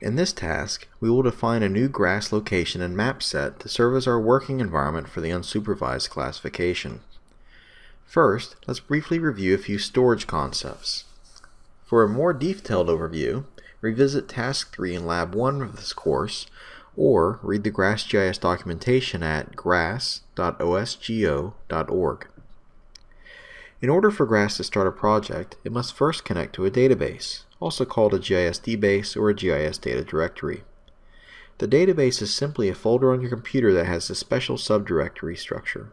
In this task, we will define a new grass location and map set to serve as our working environment for the unsupervised classification. First, let's briefly review a few storage concepts. For a more detailed overview, revisit Task 3 in Lab 1 of this course, or read the GrassGIS documentation at grass.osgeo.org. In order for GRASS to start a project, it must first connect to a database, also called a GIS DBase or a GIS data directory. The database is simply a folder on your computer that has a special subdirectory structure.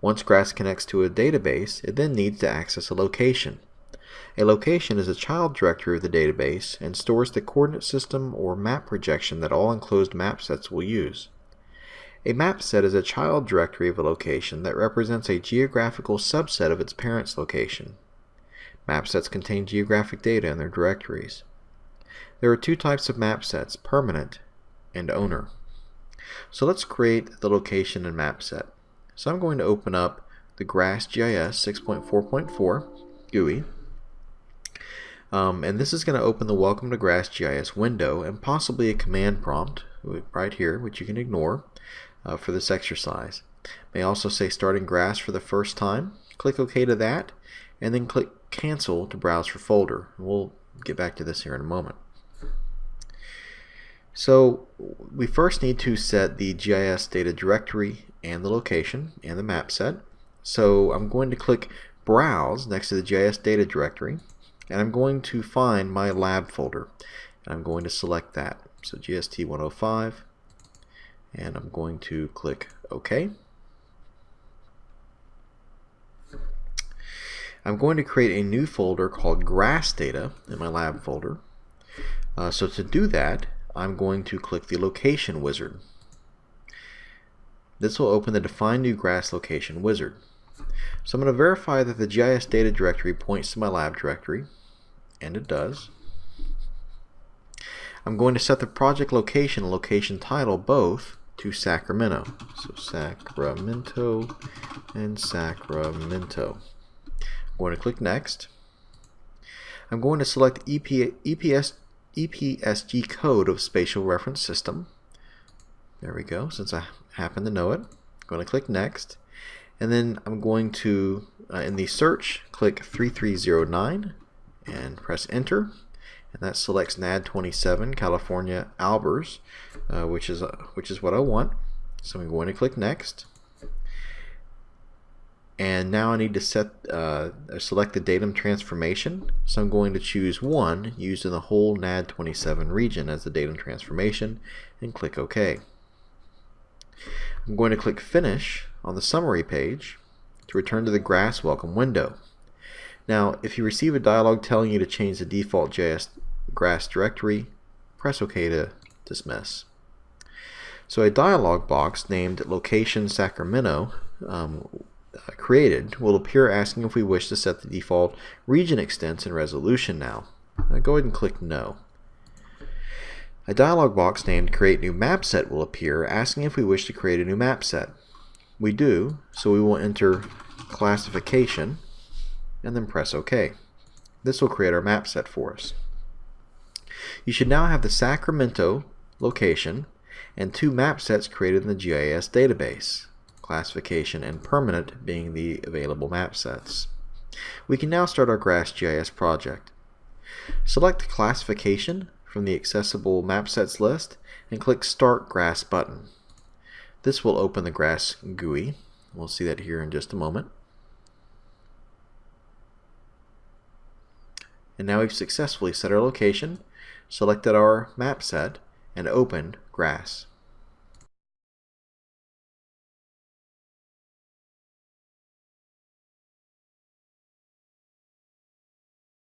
Once GRASS connects to a database, it then needs to access a location. A location is a child directory of the database and stores the coordinate system or map projection that all enclosed map sets will use. A map set is a child directory of a location that represents a geographical subset of its parent's location. Map sets contain geographic data in their directories. There are two types of map sets, permanent and owner. So let's create the location and map set. So I'm going to open up the GrassGIS 6.4.4 GUI. Um, and this is going to open the Welcome to GrassGIS window and possibly a command prompt right here, which you can ignore uh, for this exercise. May also say starting grass for the first time. Click OK to that, and then click cancel to browse for folder. We'll get back to this here in a moment. So we first need to set the GIS data directory and the location and the map set. So I'm going to click browse next to the GIS data directory and I'm going to find my lab folder and I'm going to select that. So GST 105 and I'm going to click OK. I'm going to create a new folder called grass data in my lab folder. Uh, so to do that, I'm going to click the location wizard. This will open the define new grass location wizard. So I'm going to verify that the GIS data directory points to my lab directory, and it does. I'm going to set the project location and location title both to Sacramento. So Sacramento and Sacramento. I'm going to click Next. I'm going to select EP, EPS, EPSG code of Spatial Reference System. There we go, since I happen to know it. I'm going to click Next. And then I'm going to, uh, in the search, click 3309 and press Enter and that selects NAD 27 California Albers uh, which is uh, which is what I want. So I'm going to click next. And now I need to set uh, select the datum transformation. So I'm going to choose one used in the whole NAD 27 region as the datum transformation and click OK. I'm going to click finish on the summary page to return to the grass welcome window now, if you receive a dialog telling you to change the default JS grass directory, press OK to dismiss. So a dialog box named location Sacramento um, created will appear asking if we wish to set the default region extents and resolution now. now. Go ahead and click No. A dialog box named Create New Map Set will appear asking if we wish to create a new map set. We do, so we will enter classification and then press OK. This will create our map set for us. You should now have the Sacramento location and two map sets created in the GIS database, classification and permanent being the available map sets. We can now start our GrassGIS project. Select classification from the accessible map sets list and click Start Grass button. This will open the Grass GUI. We'll see that here in just a moment. And now we've successfully set our location, selected our map set, and opened grass.